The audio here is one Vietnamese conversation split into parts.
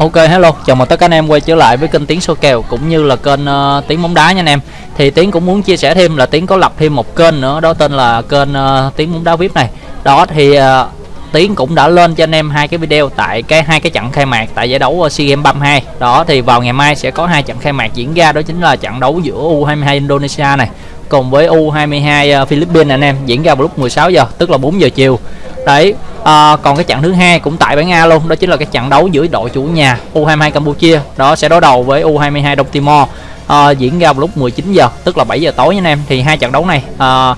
Ok hello, chào mừng tất cả anh em quay trở lại với kênh Tiến số kèo cũng như là kênh ờ, uh, Tiến bóng đá nha anh em. Thì Tiến cũng muốn chia sẻ thêm là Tiến có lập thêm một kênh nữa đó tên là kênh ờ, uh, Tiến bóng đá VIP này. Đó thì uh, Tiến cũng đã lên cho anh em hai cái video tại cái hai cái trận khai mạc tại giải đấu SEA Games 32. Đó thì vào ngày mai sẽ có hai trận khai mạc diễn ra đó chính là trận đấu giữa U22 Indonesia này cùng với U22 Philippines anh em diễn ra vào lúc 16 giờ tức là 4 giờ chiều đấy à, còn cái trận thứ hai cũng tại bảng A luôn đó chính là cái trận đấu giữa đội chủ nhà U22 Campuchia đó sẽ đối đầu với U22 Đông Timor à, diễn ra vào lúc 19 giờ tức là 7 giờ tối nha anh em. Thì hai trận đấu này à,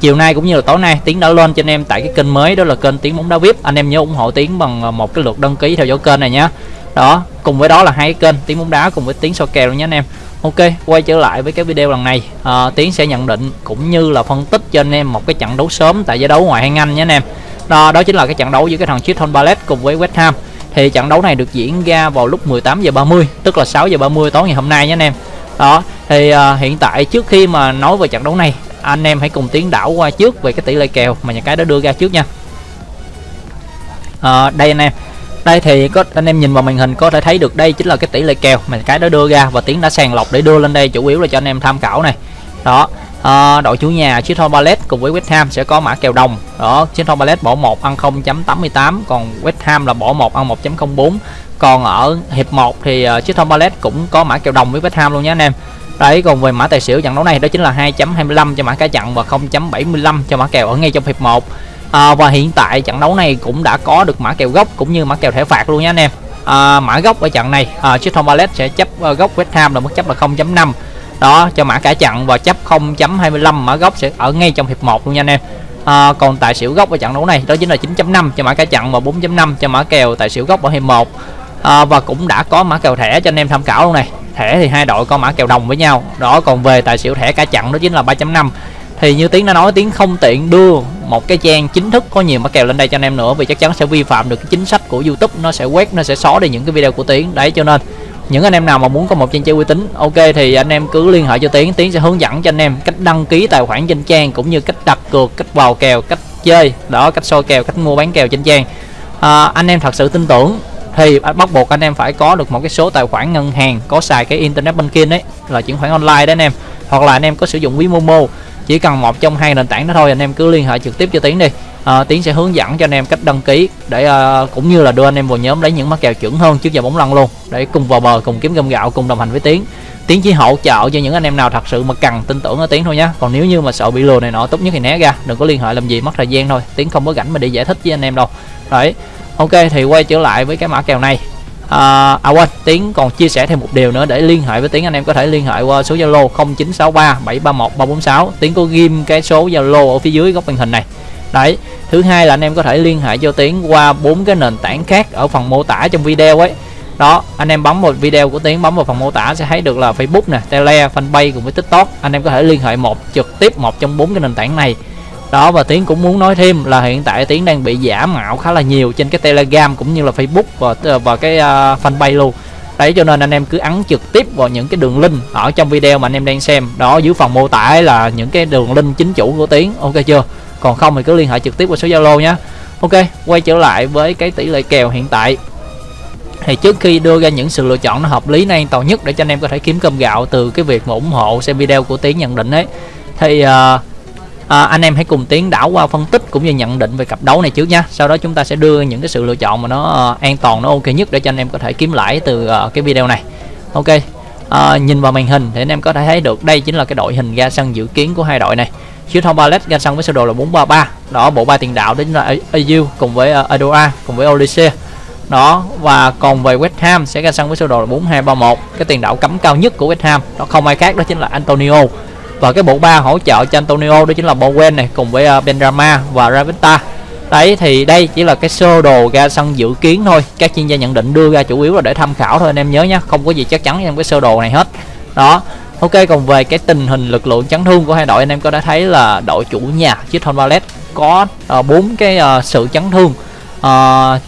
chiều nay cũng như là tối nay tiến đã lên cho anh em tại cái kênh mới đó là kênh tiếng bóng đá vip. Anh em nhớ ủng hộ tiến bằng một cái lượt đăng ký theo dõi kênh này nhé đó cùng với đó là hai cái kênh tiếng bóng đá cùng với tiếng so kèo nhé anh em. Ok, quay trở lại với cái video lần này à, Tiến sẽ nhận định cũng như là phân tích cho anh em một cái trận đấu sớm tại giải đấu ngoại hạng Anh nhé anh em đó, đó chính là cái trận đấu giữa cái thằng Chiton Palace cùng với West Ham. Thì trận đấu này được diễn ra vào lúc 18 giờ 30 tức là 6 giờ 30 tối ngày hôm nay nhé anh em. Đó thì uh, hiện tại trước khi mà nói về trận đấu này anh em hãy cùng tiến đảo qua trước về cái tỷ lệ kèo mà nhà cái đã đưa ra trước nha. À, đây anh em. Đây thì có anh em nhìn vào màn hình có thể thấy được đây chính là cái tỷ lệ kèo mà cái đã đưa ra và tiến đã sàng lọc để đưa lên đây chủ yếu là cho anh em tham khảo này. Đó à, đội chủ nhà Crystal Palace cùng với West Ham sẽ có mã kèo đồng. Đó Crystal Palace bỏ 1 ăn 0.88 còn West Ham là bỏ 1 ăn 1.04 còn ở hiệp 1 thì ờ, uh, Crystal Palace cũng có mã kèo đồng với West Ham luôn nhé anh em. Đấy còn về mã tài xỉu trận đấu này đó chính là 2.25 cho mã cá chặn và 0.75 cho mã kèo ở ngay trong hiệp 1 à, ờ, và hiện tại trận đấu này cũng đã có được mã kèo gốc cũng như mã kèo thẻ phạt luôn nhé anh em. À, mã gốc ở trận này à, Crystal Palace sẽ chấp uh, gốc West Ham là mức chấp là 0.5 đó cho mã cả chặn và chấp 0.25 mã gốc sẽ ở ngay trong hiệp 1 luôn nha anh em. À, còn tài xỉu gốc ở trận đấu này đó chính là 9.5 cho mã cả chặn và 4.5 cho mã kèo tài xỉu gốc ở hiệp 1 à, và cũng đã có mã kèo thẻ cho anh em tham khảo luôn này. Thẻ thì hai đội có mã kèo đồng với nhau. Đó còn về tài xỉu thẻ cả chặn đó chính là 3.5 thì như tiến đã nói tiếng không tiện đưa một cái trang chính thức có nhiều mã kèo lên đây cho anh em nữa vì chắc chắn sẽ vi phạm được cái chính sách của youtube. Nó sẽ quét nó sẽ xóa đi những cái video của tiến. Đấy cho nên những anh em nào mà muốn có một trang chơi uy tín ok thì anh em cứ liên hệ cho tiến. Tiến sẽ hướng dẫn cho anh em cách đăng ký tài khoản trên trang cũng như cách đặt cược cách vào kèo cách chơi đó cách soi kèo cách mua bán kèo trên trang. À, anh em thật sự tin tưởng thì bắt buộc anh em phải có được một cái số tài khoản ngân hàng có xài cái internet banking đấy là chuyển khoản online đấy anh em. Hoặc là anh em có sử dụng ví momo chỉ cần một trong hai nền tảng đó thôi anh em cứ liên hệ trực tiếp cho tiến đi à, tiến sẽ hướng dẫn cho anh em cách đăng ký để à, cũng như là đưa anh em vào nhóm lấy những mắc kèo chuẩn hơn trước giờ bóng lăn luôn. Để cùng vào bờ cùng kiếm gom gạo cùng đồng hành với tiến. Tiến chỉ hỗ trợ cho những anh em nào thật sự mà cần tin tưởng ở tiến thôi nhé còn nếu như mà sợ bị lừa này nọ tốt nhất thì né ra đừng có liên hệ làm gì mất thời gian thôi. Tiến không có rảnh mà đi giải thích với anh em đâu. Đấy. Ok thì quay trở lại với cái mã kèo này. À, à quên tiến còn chia sẻ thêm một điều nữa để liên hệ với tiến. Anh em có thể liên hệ qua số zalo 0963 731 346 tiến có ghim cái số zalo ở phía dưới góc màn hình này đấy thứ hai là anh em có thể liên hệ cho tiến qua bốn cái nền tảng khác ở phần mô tả trong video ấy. Đó anh em bấm một video của tiến bấm vào phần mô tả sẽ thấy được là facebook nè tele fanpage cùng với tiktok. Anh em có thể liên hệ một trực tiếp một trong bốn cái nền tảng này. Đó và tiến cũng muốn nói thêm là hiện tại tiến đang bị giả mạo khá là nhiều trên cái telegram cũng như là facebook và ờ, và cái uh, fanpage luôn. Đấy cho nên anh em cứ ấn trực tiếp vào những cái đường link ở trong video mà anh em đang xem. Đó dưới phần mô tả là những cái đường link chính chủ của tiến. Ok chưa? Còn không thì cứ liên hệ trực tiếp qua số zalo nhé. Ok quay trở lại với cái tỷ lệ kèo hiện tại. Thì trước khi đưa ra những sự lựa chọn nó hợp lý an toàn nhất để cho anh em có thể kiếm cơm gạo từ cái việc mà ủng hộ xem video của tiến nhận định ấy. Thì uh, à, anh em hãy cùng tiến đảo qua phân tích cũng như nhận định về cặp đấu này trước nha. Sau đó chúng ta sẽ đưa những cái sự lựa chọn mà nó uh, an toàn nó ok nhất để cho anh em có thể kiếm lãi từ uh, cái video này. Ok uh, nhìn vào màn hình thì anh em có thể thấy được đây chính là cái đội hình ra sân dự kiến của hai đội này. Chiếu thông Ballet ra sân với sơ đồ là 433 đó bộ ba tiền đạo đến là AU cùng với ờ, uh, Adoa cùng với Olise. Đó và còn về West Ham sẽ ra sân với sơ đồ là 4231 cái tiền đạo cấm cao nhất của West Ham đó không ai khác đó chính là Antonio. Và cái bộ ba hỗ trợ cho Antonio đó chính là Bowen này cùng với ờ, Benrama và Ravita đấy thì đây chỉ là cái sơ đồ ra sân dự kiến thôi. Các chuyên gia nhận định đưa ra chủ yếu là để tham khảo thôi anh em nhớ nhé không có gì chắc chắn trong cái sơ đồ này hết. Đó Ok còn về cái tình hình lực lượng chấn thương của hai đội anh em có đã thấy là đội chủ nhà Chiton Ballet có ờ, bốn uh, cái uh, sự chấn thương. Ờ,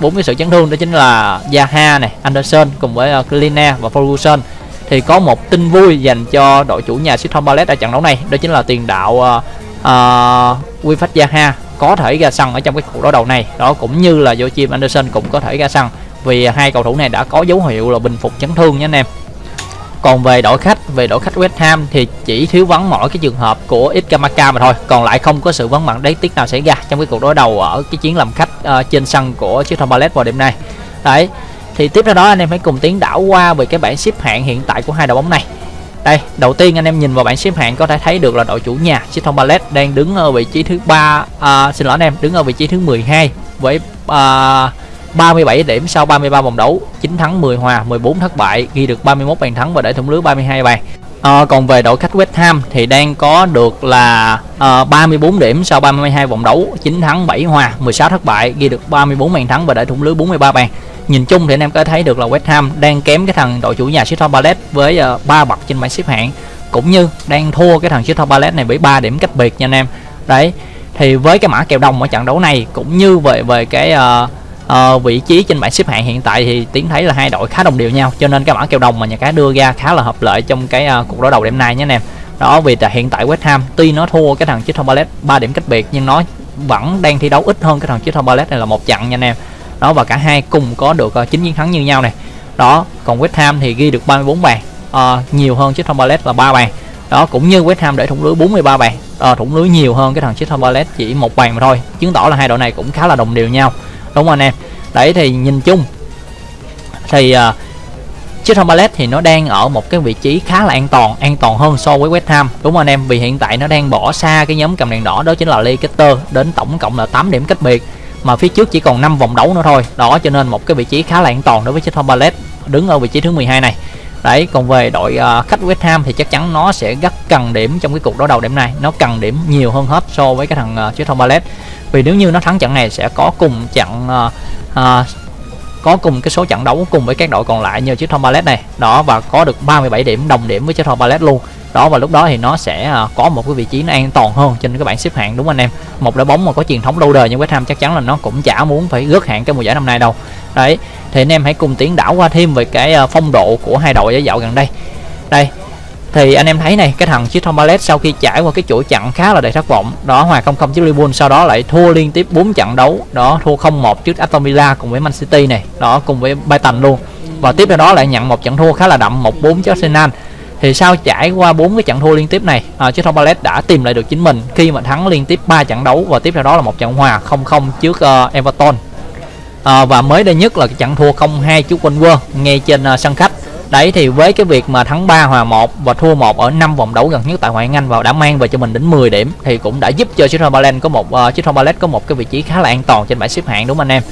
bốn uh, cái sự chấn thương đó chính là Zaha này, Anderson cùng với uh, Klina và Ferguson. Thì có một tin vui dành cho đội chủ nhà Chiton Ballet ở trận đấu này đó chính là tiền đạo uh, uh, Wilfred Zaha có thể ra sân ở trong cái cuộc đối đầu này. Đó cũng như là Joachim Anderson cũng có thể ra sân vì hai cầu thủ này đã có dấu hiệu là bình phục chấn thương nha anh em còn về đội khách về đội khách West Ham thì chỉ thiếu vắng mỗi cái trường hợp của Ikamaka mà thôi. Còn lại không có sự vắng mặt đáng tiếc nào xảy ra trong cái cuộc đối đầu ở cái chiến làm khách uh, trên sân của chiếc Crystal Palace vào đêm nay. Đấy thì tiếp theo đó anh em hãy cùng tiến đảo qua về cái bảng xếp hạng hiện tại của hai đội bóng này. Đây đầu tiên anh em nhìn vào bảng xếp hạng có thể thấy được là đội chủ nhà Crystal Palace đang đứng ở vị trí thứ ba uh, xin lỗi anh em đứng ở vị trí thứ 12 với uh, 37 điểm sau 33 vòng đấu 9 thắng 10 hòa 14 thất bại ghi được 31 bàn thắng và để thủng lưới 32 bàn. À, còn về đội khách West Ham thì đang có được là ờ, à, 34 điểm sau 32 vòng đấu 9 thắng 7 hòa 16 thất bại ghi được 34 bàn thắng và để thủng lưới 43 bàn. Nhìn chung thì anh em có thấy được là West Ham đang kém cái thằng đội chủ nhà Crystal Palace với ờ, uh, 3 bậc trên bảng xếp hạng cũng như đang thua cái thằng Crystal Palace này với 3 điểm cách biệt nha anh em. Đấy thì với cái mã kèo đồng ở trận đấu này cũng như về về cái uh, uh, vị trí trên bảng xếp hạng hiện tại thì tiến thấy là hai đội khá đồng đều nhau cho nên cái mã kèo đồng mà nhà cái đưa ra khá là hợp lợi trong cái uh, cuộc đối đầu đêm nay nhé anh em. Đó vì là hiện tại West Ham tuy nó thua cái thằng Crystal Palace 3 điểm cách biệt nhưng nó vẫn đang thi đấu ít hơn cái thằng Crystal Palace này là một trận nha anh em. Đó và cả hai cùng có được uh, chiến thắng như nhau này. Đó còn West Ham thì ghi được 34 bàn uh, nhiều hơn Crystal Palace là 3 bàn. Đó cũng như West Ham để thủng lưới 43 bàn uh, thủng lưới nhiều hơn cái thằng Crystal Palace chỉ một bàn mà thôi. Chứng tỏ là hai đội này cũng khá là đồng đều nhau đúng không anh em đấy thì nhìn chung thì uh, chiếc Palace thì nó đang ở một cái vị trí khá là an toàn an toàn hơn so với West Ham. Đúng không anh em vì hiện tại nó đang bỏ xa cái nhóm cầm đèn đỏ đó chính là Leicester đến tổng cộng là 8 điểm cách biệt. Mà phía trước chỉ còn 5 vòng đấu nữa thôi. Đó cho nên một cái vị trí khá là an toàn đối với chiếc Palace đứng ở vị trí thứ 12 này. Đấy còn về đội uh, khách West Ham thì chắc chắn nó sẽ rất cần điểm trong cái cuộc đối đầu đêm nay. Nó cần điểm nhiều hơn hết so với cái thằng uh, chiếc Palace vì nếu như nó thắng trận này sẽ có cùng trận uh, uh, có cùng cái số trận đấu cùng với các đội còn lại như chiếc Tom Ballet này. Đó và có được 37 điểm đồng điểm với chiếc Tom Ballet luôn. Đó và lúc đó thì nó sẽ ờ, có một cái vị trí nó an toàn hơn trên cái bảng xếp hạng đúng anh em? Một đội bóng mà có truyền thống lâu đời như West Ham chắc chắn là nó cũng chả muốn phải rớt hạng cái mùa giải năm nay đâu. Đấy thì anh em hãy cùng tiến đảo qua thêm về cái phong độ của hai đội giải dạo gần đây. Đây thì anh em thấy này cái thằng chiếc Palace sau khi trải qua cái chuỗi trận khá là đầy thất vọng. Đó hòa 0-0 trước Liverpool sau đó lại thua liên tiếp 4 trận đấu. Đó thua 0-1 trước Aston Villa cùng với Man City này. Đó cùng với Brighton luôn. Và tiếp theo đó lại nhận một trận thua khá là đậm 1-4 trước Arsenal. Thì sau trải qua bốn cái trận thua liên tiếp này à, chiếc Palace đã tìm lại được chính mình khi mà thắng liên tiếp 3 trận đấu và tiếp theo đó là một trận hòa 0-0 trước uh, Everton. À, và mới đây nhất là cái trận thua 0-2 trước Wolves ngay trên uh, sân khách đấy thì với cái việc mà thắng 3 hòa 1 và thua 1 ở 5 vòng đấu gần nhất tại ngoại hạng Anh và đã mang về cho mình đến 10 điểm thì cũng đã giúp cho Crystal Palace có một ờ, uh, Crystal Palace có một cái vị trí khá là an toàn trên bảng xếp hạng đúng không anh em?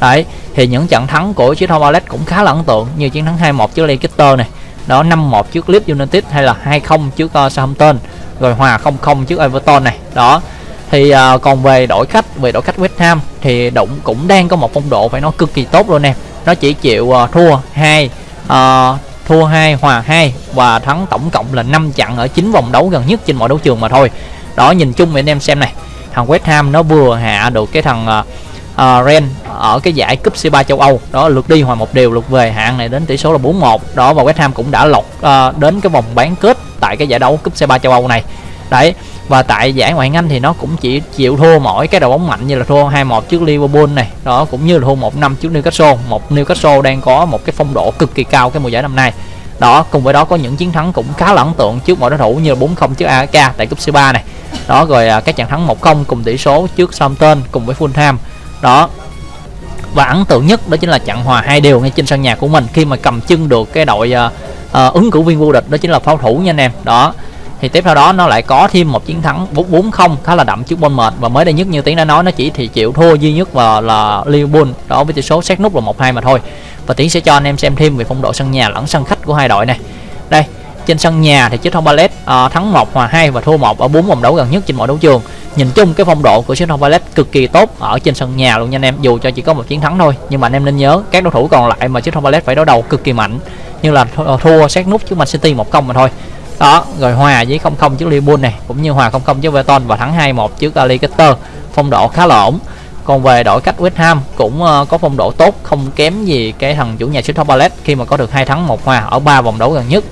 Đấy thì những trận thắng của Crystal Palace cũng khá là ấn tượng như chiến thắng 2-1 trước Leicester này đó 5-1 trước Leeds United hay là 2-0 trước uh, Southampton rồi hòa 0-0 trước Everton này đó. Thì uh, còn về đội khách về đội khách West Ham thì động cũng đang có một phong độ phải nói cực kỳ tốt luôn em nó chỉ chịu uh, thua hai uh, thua 2 hòa 2 và thắng tổng cộng là 5 trận ở 9 vòng đấu gần nhất trên mọi đấu trường mà thôi. Đó nhìn chung anh em xem này thằng West Ham nó vừa hạ được cái thằng uh, uh, Ren ở cái giải cúp C3 châu Âu. Đó lượt đi hòa một đều lượt về hạng này đến tỷ số là 4-1 đó và West Ham cũng đã lọt uh, đến cái vòng bán kết tại cái giải đấu cúp C3 châu Âu này đấy và tại giải ngoại hạng Anh thì nó cũng chỉ chịu thua mỗi cái đội bóng mạnh như là thua 2-1 trước Liverpool này đó cũng như là thua 1-5 trước Newcastle. Một Newcastle đang có một cái phong độ cực kỳ cao cái mùa giải năm nay. Đó cùng với đó có những chiến thắng cũng khá là ấn tượng trước mọi đối thủ như là 4-0 trước AEK tại cúp C3 này. Đó rồi à, các trận thắng 1-0 cùng tỷ số trước Southampton cùng với Fulham. Đó và ấn tượng nhất đó chính là trận hòa hai đều ngay trên sân nhà của mình khi mà cầm chân được cái đội uh, uh, ứng cử viên vô địch đó chính là pháo thủ nha anh em. Đó thì tiếp theo đó nó lại có thêm một chiến thắng 4-0 khá là đậm trước Bournemouth. Và mới đây nhất như tiến đã nói nó chỉ thì chịu thua duy nhất và là Liverpool. Đó với tỷ số xét nút là 1-2 mà thôi. Và tiến sẽ cho anh em xem thêm về phong độ sân nhà lẫn sân khách của hai đội này. Đây trên sân nhà thì chiếc thông Palace uh, thắng 1 hòa 2 và thua 1 ở 4 vòng đấu gần nhất trên mọi đấu trường. Nhìn chung cái phong độ của chiếc thông Palace cực kỳ tốt ở trên sân nhà luôn nha anh em dù cho chỉ có một chiến thắng thôi. Nhưng mà anh em nên nhớ các đối thủ còn lại mà chiếc thông Palace phải đối đầu cực kỳ mạnh. Như là thua xét nút trước Man City một công mà thôi đó rồi hòa với 0-0 trước Liverpool này cũng như hòa 0-0 trước Everton và thắng 2-1 trước Leicester. Phong độ khá là ổn. Còn về đội cách West Ham cũng ờ, có phong độ tốt không kém gì cái thằng chủ nhà Crystal Palace khi mà có được hai thắng một hòa ở ba vòng đấu gần nhất.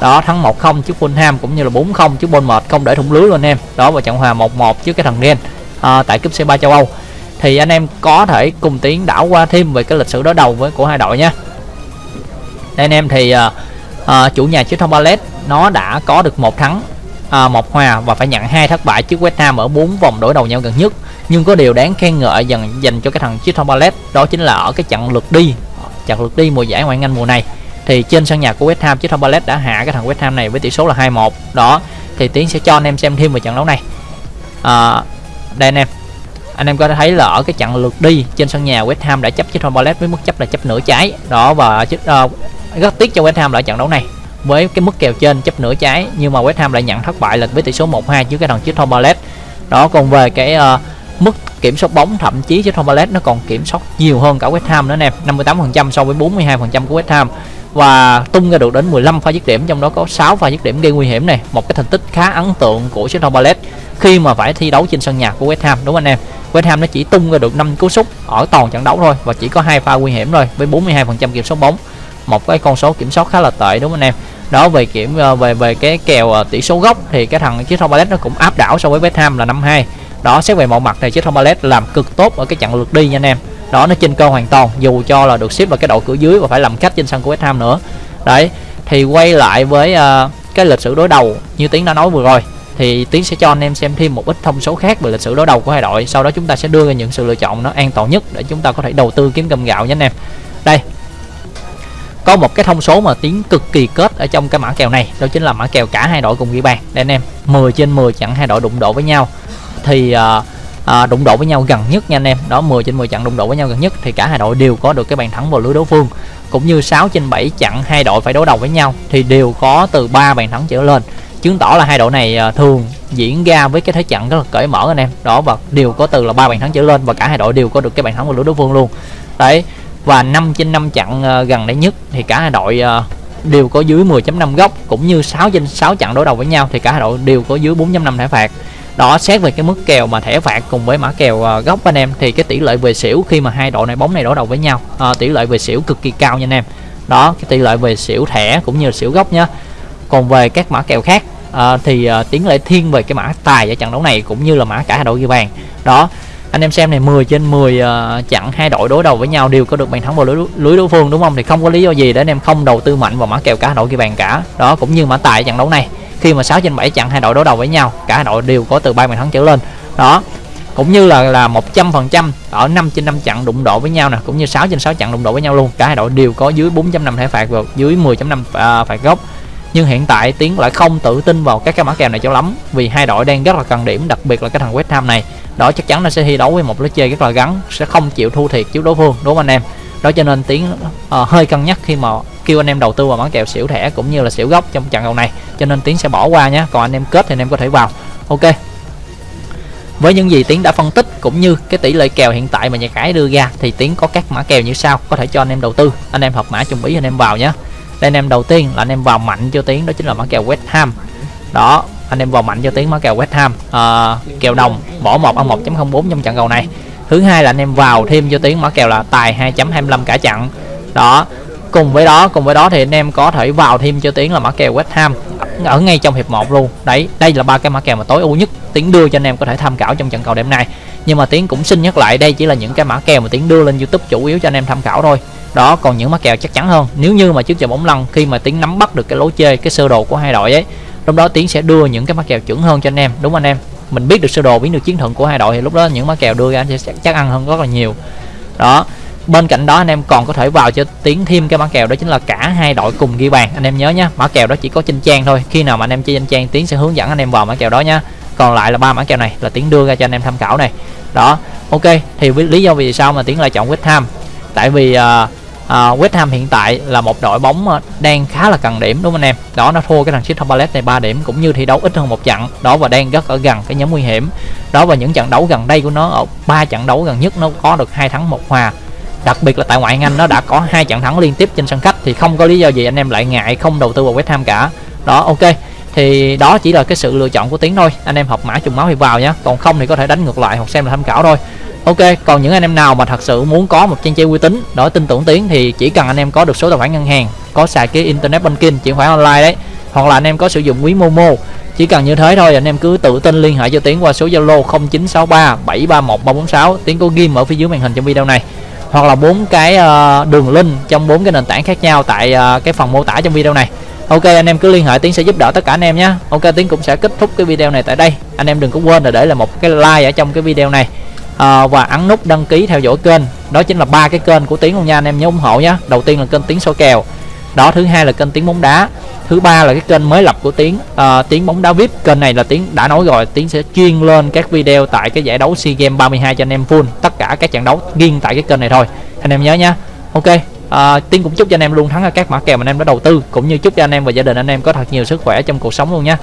Đó thắng 1-0 trước Fulham cũng như là 4-0 trước Bournemouth không để thủng lưới luôn em. Đó và trận hòa 1-1 trước cái thằng Ren à, tại cúp C3 châu Âu. Thì anh em có thể cùng tiến đảo qua thêm về cái lịch sử đối đầu với của hai đội nhé. Anh em thì uh, à, chủ nhà Crystal Palace nó đã có được một thắng à, một hòa và phải nhận hai thất bại trước West Ham ở bốn vòng đối đầu nhau gần nhất. Nhưng có điều đáng khen ngợi dần dành cho cái thằng Crystal Palace đó chính là ở cái trận lượt đi trận lượt đi mùa giải ngoại hạng Anh mùa này. Thì trên sân nhà của West Ham Crystal Palace đã hạ cái thằng West Ham này với tỷ số là 2-1 đó thì tiến sẽ cho anh em xem thêm về trận đấu này. À, đây anh em. Anh em có thể thấy là ở cái trận lượt đi trên sân nhà West Ham đã chấp chiếc Palace với mức chấp là chấp nửa trái. Đó và uh, rất tiếc cho West Ham lại trận đấu này. Với cái mức kèo trên chấp nửa trái nhưng mà West Ham lại nhận thất bại là với tỷ số 1-2 trước cái thằng Crystal Palace đó còn về cái uh, mức kiểm soát bóng thậm chí Crystal Palace nó còn kiểm soát nhiều hơn cả West Ham nữa nè. 58% so với 42% của West Ham. Và tung ra được đến 15 pha dứt điểm trong đó có 6 pha dứt điểm gây nguy hiểm này một cái thành tích khá ấn tượng của Crystal Palace khi mà phải thi đấu trên sân nhà của West Ham đúng anh em? West Ham nó chỉ tung ra được 5 cú sút ở toàn trận đấu thôi và chỉ có hai pha nguy hiểm thôi với 42% kiểm soát bóng một cái con số kiểm soát khá là tệ đúng không anh em? Đó về kiểm ờ, về về cái kèo ờ, tỷ số gốc thì cái thằng chiếc Palace nó cũng áp đảo so với West Ham là 5-2 đó xét về mọi mặt thì chiếc Palace làm cực tốt ở cái trận lượt đi nha anh em. Đó nó trên cơ hoàn toàn dù cho là được xếp vào cái đội cửa dưới và phải làm khách trên sân của West Ham nữa. Đấy thì quay lại với uh, cái lịch sử đối đầu như tiến đã nói vừa rồi thì tiến sẽ cho anh em xem thêm một ít thông số khác về lịch sử đối đầu của hai đội. Sau đó chúng ta sẽ đưa ra những sự lựa chọn nó an toàn nhất để chúng ta có thể đầu tư kiếm cơm gạo nha anh em. Đây có một cái thông số mà tiếng cực kỳ kết ở trong cái mã kèo này đó chính là mã kèo cả hai đội cùng ghi bàn đây anh em 10 trên 10 chặn hai đội đụng độ với nhau. Thì uh, đụng độ với nhau gần nhất nha anh em. Đó 10 trên 10 trận đụng độ với nhau gần nhất thì cả hai đội đều có được cái bàn thắng vào lưới đối phương. Cũng như 6 trên 7 trận hai đội phải đối đầu với nhau thì đều có từ 3 bàn thắng trở lên. Chứng tỏ là hai đội này à, thường diễn ra với cái thế trận rất là cởi mở anh em. Đó và đều có từ là ba bàn thắng trở lên và cả hai đội đều có được cái bàn thắng vào lưới đối phương luôn. Đấy và 5 trên 5 chặng ờ, gần đây nhất thì cả hai đội ờ, đều có dưới 10.5 góc cũng như 6 trên 6 chặng đối đầu với nhau thì cả hai đội đều có dưới 4.5 thẻ phạt. Đó xét về cái mức kèo mà thẻ phạt cùng với mã kèo ờ, góc anh em thì cái tỷ lệ về xỉu khi mà hai đội này bóng này đối đầu với nhau à, tỷ lệ về xỉu cực kỳ cao nha anh em. Đó cái tỷ lệ về xỉu thẻ cũng như xỉu góc nhá. Còn về các mã kèo khác à, thì à, tiến lệ thiên về cái mã tài ở trận đấu này cũng như là mã cả hai đội ghi bàn. Đó anh em xem này 10 trên 10 uh, ờ, chặn hai đội đối đầu với nhau đều có được bàn thắng vào lưới, lưới đối phương đúng không? Thì không có lý do gì để anh em không đầu tư mạnh vào mã kèo cả đội ghi bàn cả. Đó cũng như mã tài trận đấu này khi mà 6 trên 7 chặn hai đội đối đầu với nhau cả hai đội đều có từ ba bàn thắng trở lên. Đó cũng như là là 100% ở 5 trên 5 chặn đụng độ với nhau nè cũng như 6 trên 6 chặn đụng độ với nhau luôn. Cả hai đội đều có dưới 4.5 thẻ phạt và dưới 10.5 uh, à, phạt góc nhưng hiện tại tiến lại không tự tin vào các cái mã kèo này cho lắm vì hai đội đang rất là cần điểm đặc biệt là cái thằng West Ham này đó chắc chắn nó sẽ thi đấu với một lối chơi rất là gắn sẽ không chịu thua thiệt trước đối phương đúng không anh em? Đó cho nên tiến uh, ờ, hơi cân nhắc khi mà kêu anh em đầu tư vào mã kèo xỉu thẻ cũng như là xỉu gốc trong trận cầu này. Cho nên tiến sẽ bỏ qua nhé còn anh em kết thì anh em có thể vào. Ok. Với những gì tiến đã phân tích cũng như cái tỷ lệ kèo hiện tại mà nhà cái đưa ra thì tiến có các mã kèo như sau có thể cho anh em đầu tư. Anh em hợp mã chung ý anh em vào nhé đây anh em đầu tiên là anh em vào mạnh cho tiến đó chính là mã kèo West Ham. Đó anh em vào mạnh cho tiếng mã kèo West Ham. À, kèo đồng bỏ một ăn 1.04 trong trận cầu này. Thứ hai là anh em vào thêm cho tiếng mã kèo là tài 2.25 cả trận đó cùng với đó cùng với đó thì anh em có thể vào thêm cho tiếng là mã kèo West Ham ở ngay trong hiệp 1 luôn. Đấy đây là ba cái mã kèo mà tối ưu nhất tiến đưa cho anh em có thể tham khảo trong trận cầu đêm nay. Nhưng mà tiến cũng xin nhắc lại đây chỉ là những cái mã kèo mà tiến đưa lên youtube chủ yếu cho anh em tham khảo thôi. Đó còn những mã kèo chắc chắn hơn. Nếu như mà trước giờ bóng lăn khi mà tiến nắm bắt được cái lối chơi cái sơ đồ của hai đội ấy lúc đó tiến sẽ đưa những cái mã kèo chuẩn hơn cho anh em đúng anh em? Mình biết được sơ đồ biết được chiến thuật của hai đội thì lúc đó những mã kèo đưa ra sẽ chắc, chắc ăn hơn rất là nhiều. Đó bên cạnh đó anh em còn có thể vào cho tiến thêm cái mã kèo đó chính là cả hai đội cùng ghi bàn. Anh em nhớ nhé mã kèo đó chỉ có trên trang thôi khi nào mà anh em chơi trên trang tiến sẽ hướng dẫn anh em vào mã kèo đó nhá. Còn lại là ba mã kèo này là tiến đưa ra cho anh em tham khảo này. Đó ok thì với lý do vì sao mà tiến lại chọn West Ham? Tại vì uh, uh, West Ham hiện tại là một đội bóng uh, đang khá là cần điểm đúng không anh em? Đó nó thua cái thằng Crystal Palace này 3 điểm cũng như thi đấu ít hơn một trận. Đó và đang rất ở gần cái nhóm nguy hiểm. Đó và những trận đấu gần đây của nó ở ba trận đấu gần nhất nó có được hai thắng một hòa. Đặc biệt là tại ngoại hạng Anh nó đã có hai trận thắng liên tiếp trên sân khách thì không có lý do gì anh em lại ngại không đầu tư vào West Ham cả. Đó ok. Thì đó chỉ là cái sự lựa chọn của tiến thôi. Anh em học mã trùng máu thì vào nhé còn không thì có thể đánh ngược lại hoặc xem là tham khảo thôi ok, còn những anh em nào mà thật sự muốn có một trang chơi uy tín đó tin tưởng tiến thì chỉ cần anh em có được số tài khoản ngân hàng, có xài cái internet banking, chuyển khoản online đấy, hoặc là anh em có sử dụng ví Momo. Chỉ cần như thế thôi, anh em cứ tự tin liên hệ cho Tiến qua số Zalo 0963 731 346 Tiến có ghim ở phía dưới màn hình trong video này. Hoặc là bốn cái ờ, đường link trong bốn cái nền tảng khác nhau tại ờ, cái phần mô tả trong video này. Ok, anh em cứ liên hệ, tiến sẽ giúp đỡ tất cả anh em nhé. Ok, tiến cũng sẽ kết thúc cái video này tại đây. Anh em đừng có quên là để lại một cái like ở trong cái video này à, và ấn nút đăng ký theo dõi kênh. Đó chính là ba cái kênh của tiến luôn nha anh em nhớ ủng hộ nhé đầu tiên là kênh tiến soi kèo. Đó thứ hai là kênh tiếng bóng đá. Thứ ba là cái kênh mới lập của tiến ờ, uh, tiếng bóng đá vip kênh này là tiến đã nói rồi tiến sẽ chuyên lên các video tại cái giải đấu sea games 32 cho anh em full tất cả các trận đấu riêng tại cái kênh này thôi. Anh em nhớ nha ok uh, tiến cũng chúc cho anh em luôn thắng ở các mã kèo mà anh em đã đầu tư cũng như chúc cho anh em và gia đình anh em có thật nhiều sức khỏe trong cuộc sống luôn nha